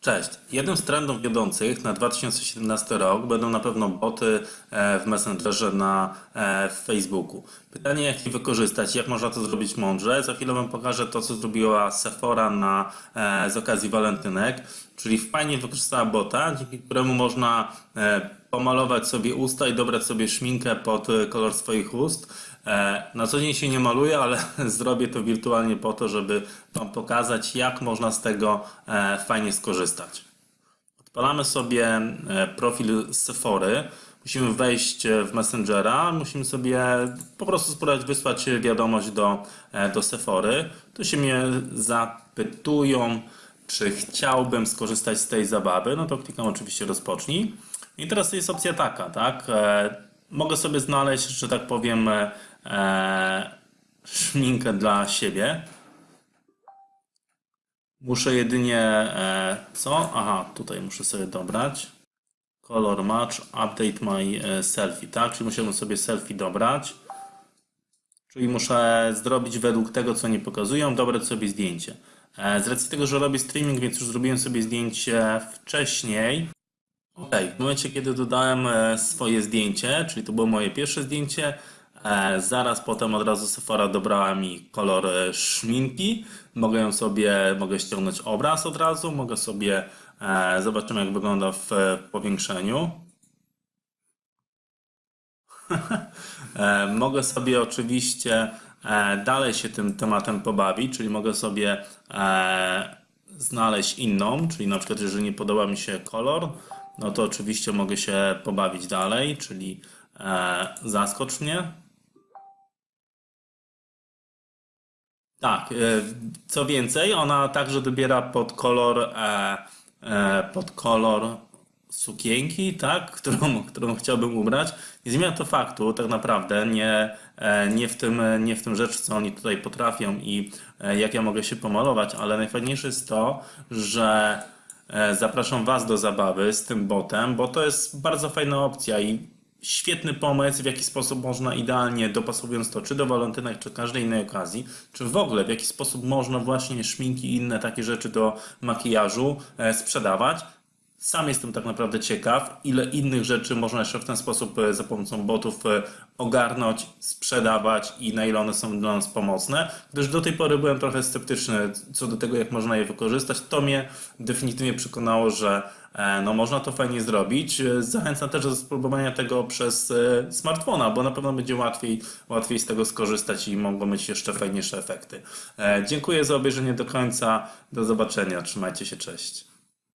Cześć. Jednym z trendów wiodących na 2017 rok będą na pewno boty e, w Messengerze na e, Facebooku. Pytanie, jak je wykorzystać, jak można to zrobić mądrze. Za chwilę Wam pokażę to, co zrobiła Sephora na, e, z okazji walentynek, czyli fajnie wykorzystała bota, dzięki któremu można pomalować sobie usta i dobrać sobie szminkę pod e, kolor swoich ust. E, Na co dzień się nie maluję, ale zrobię to wirtualnie po to, żeby Wam pokazać, jak można z tego e, fajnie skorzystać. Odpalamy sobie profil Sephory. Musimy wejść w Messengera, musimy sobie po prostu spróbować wysłać wiadomość do, do Sephory. Tu się mnie zapytują, czy chciałbym skorzystać z tej zabawy. No to klikam oczywiście rozpocznij. I teraz jest opcja taka, tak? E, Mogę sobie znaleźć, że tak powiem, e, szminkę dla siebie. Muszę jedynie e, co? Aha, tutaj muszę sobie dobrać. Color match, update my e, selfie, tak? Czyli musiałbym sobie selfie dobrać. Czyli muszę zrobić według tego, co nie pokazują, dobrać sobie zdjęcie. E, Z racji tego, że robię streaming, więc już zrobiłem sobie zdjęcie wcześniej. Ok, w momencie, kiedy dodałem e, swoje zdjęcie, czyli to było moje pierwsze zdjęcie, e, zaraz potem od razu Sephora dobrała mi kolor e, szminki. Mogę ją sobie, mogę ściągnąć obraz od razu, mogę sobie, zobaczymy jak wygląda w powiększeniu. Mogę sobie oczywiście dalej się tym tematem pobawić, czyli mogę sobie znaleźć inną, czyli na przykład jeżeli nie podoba mi się kolor, no to oczywiście mogę się pobawić dalej, czyli e, zaskocz mnie. Tak, e, co więcej, ona także dobiera pod kolor, e, e, pod kolor sukienki, tak, którą, którą chciałbym ubrać. Nie zmienia to faktu, tak naprawdę, nie, e, nie, w tym, nie w tym rzecz, co oni tutaj potrafią i e, jak ja mogę się pomalować, ale najfajniejsze jest to, że zapraszam Was do zabawy z tym botem, bo to jest bardzo fajna opcja i świetny pomysł, w jaki sposób można idealnie, dopasowując to czy do walentynek, czy każdej innej okazji, czy w ogóle w jaki sposób można właśnie szminki i inne takie rzeczy do makijażu e, sprzedawać. Sam jestem tak naprawdę ciekaw, ile innych rzeczy można jeszcze w ten sposób e, za pomocą botów e, ogarnąć, sprzedawać i na ile one są dla nas pomocne, gdyż do tej pory byłem trochę sceptyczny co do tego, jak można je wykorzystać. To mnie definitywnie przekonało, że e, no, można to fajnie zrobić. Zachęcam też do spróbowania tego przez smartfona, bo na pewno będzie łatwiej, łatwiej z tego skorzystać i mogą być jeszcze fajniejsze efekty. Dziękuję za obejrzenie do końca. Do zobaczenia. Trzymajcie się. Cześć.